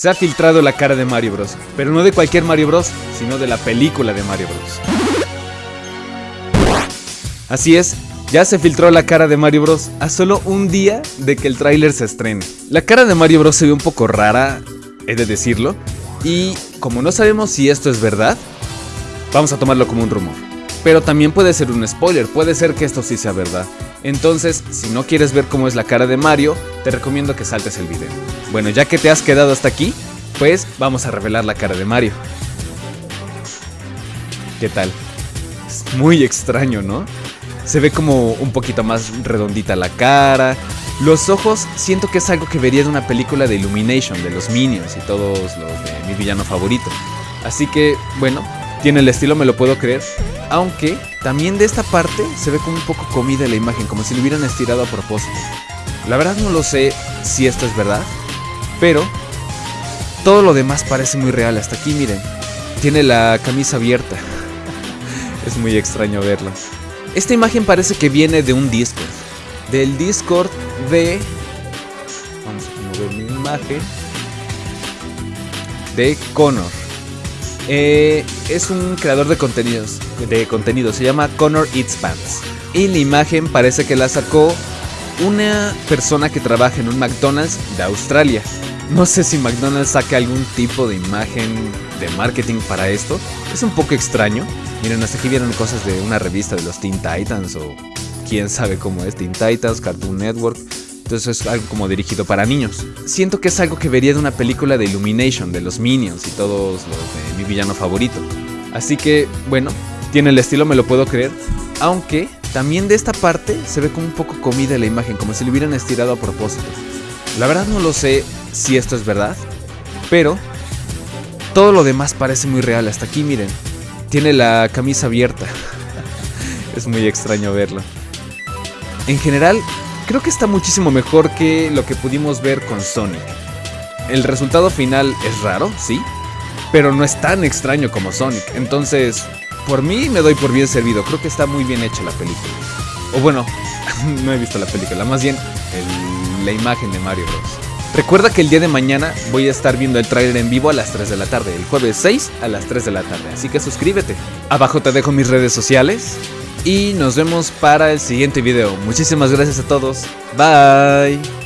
se ha filtrado la cara de Mario Bros. Pero no de cualquier Mario Bros, sino de la película de Mario Bros. Así es, ya se filtró la cara de Mario Bros. a solo un día de que el tráiler se estrene. La cara de Mario Bros se ve un poco rara, he de decirlo, y como no sabemos si esto es verdad, vamos a tomarlo como un rumor. Pero también puede ser un spoiler, puede ser que esto sí sea verdad. Entonces, si no quieres ver cómo es la cara de Mario, te recomiendo que saltes el video. Bueno, ya que te has quedado hasta aquí, pues vamos a revelar la cara de Mario. ¿Qué tal? Es muy extraño, ¿no? Se ve como un poquito más redondita la cara. Los ojos siento que es algo que vería de una película de Illumination, de los Minions y todos los de mi villano favorito. Así que, bueno, tiene el estilo, me lo puedo creer. Aunque también de esta parte se ve como un poco comida la imagen, como si lo hubieran estirado a propósito. La verdad no lo sé si esto es verdad, pero todo lo demás parece muy real. Hasta aquí, miren, tiene la camisa abierta. es muy extraño verlo. Esta imagen parece que viene de un Discord. Del Discord de... Vamos a mover mi imagen. De Connor. Eh, es un creador de contenidos. De contenido. Se llama Connor Eats Pants. Y la imagen parece que la sacó una persona que trabaja en un McDonald's de Australia. No sé si McDonald's saca algún tipo de imagen de marketing para esto. Es un poco extraño. Miren, hasta aquí vieron cosas de una revista de los Teen Titans o quién sabe cómo es Teen Titans, Cartoon Network. Entonces es algo como dirigido para niños. Siento que es algo que vería de una película de Illumination, de los Minions y todos los de mi villano favorito. Así que, bueno, tiene el estilo, me lo puedo creer. Aunque también de esta parte se ve como un poco comida la imagen, como si lo hubieran estirado a propósito. La verdad no lo sé si esto es verdad, pero todo lo demás parece muy real. Hasta aquí, miren, tiene la camisa abierta. es muy extraño verlo. En general, creo que está muchísimo mejor que lo que pudimos ver con Sonic. El resultado final es raro, sí, pero no es tan extraño como Sonic. Entonces, por mí me doy por bien servido. Creo que está muy bien hecha la película. O bueno, no he visto la película, más bien la imagen de Mario Bros. Recuerda que el día de mañana voy a estar viendo el tráiler en vivo a las 3 de la tarde, el jueves 6 a las 3 de la tarde, así que suscríbete. Abajo te dejo mis redes sociales y nos vemos para el siguiente video. Muchísimas gracias a todos. Bye.